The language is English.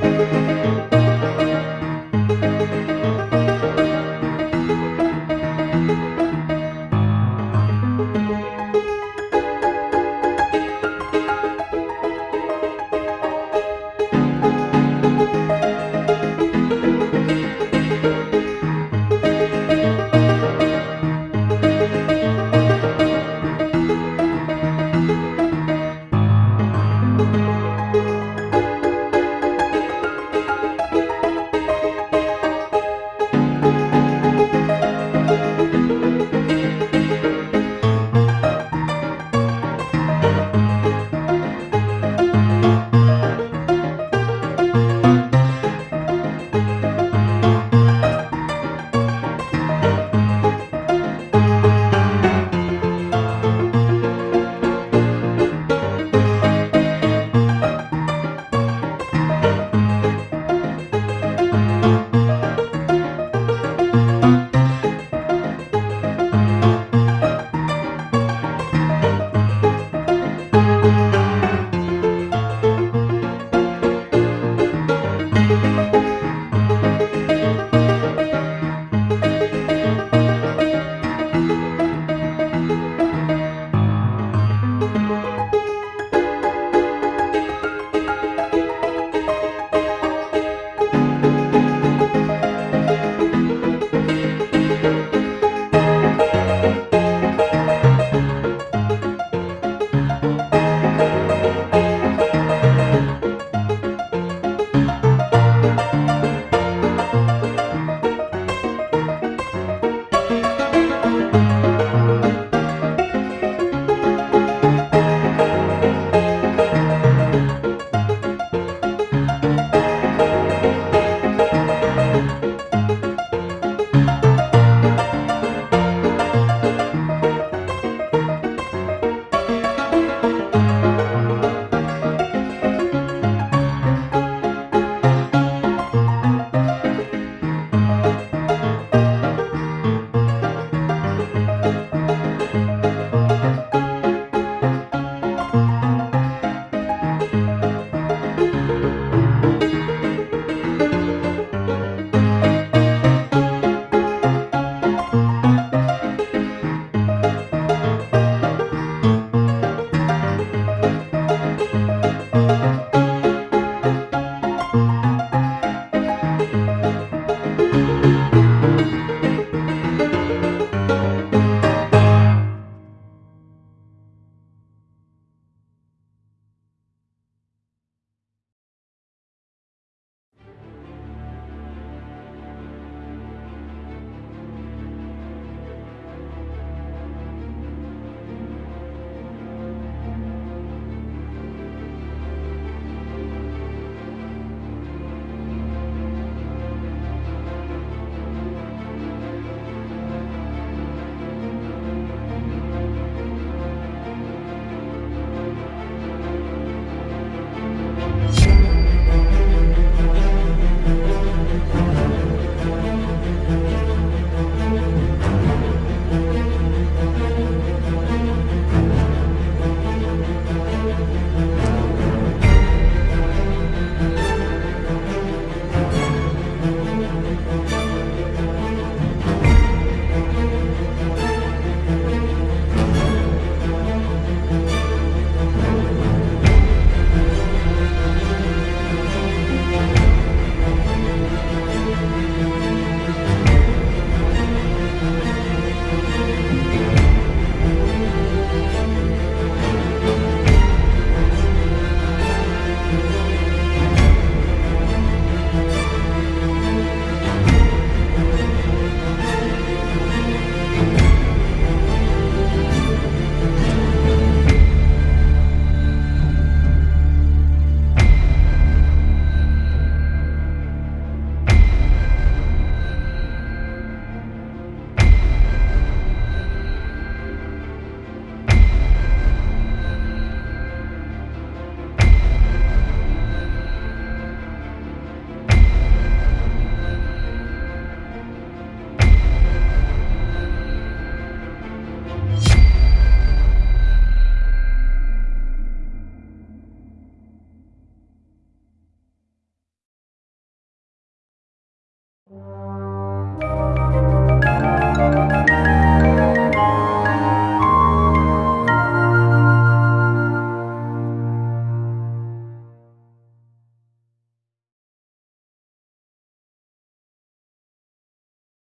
Música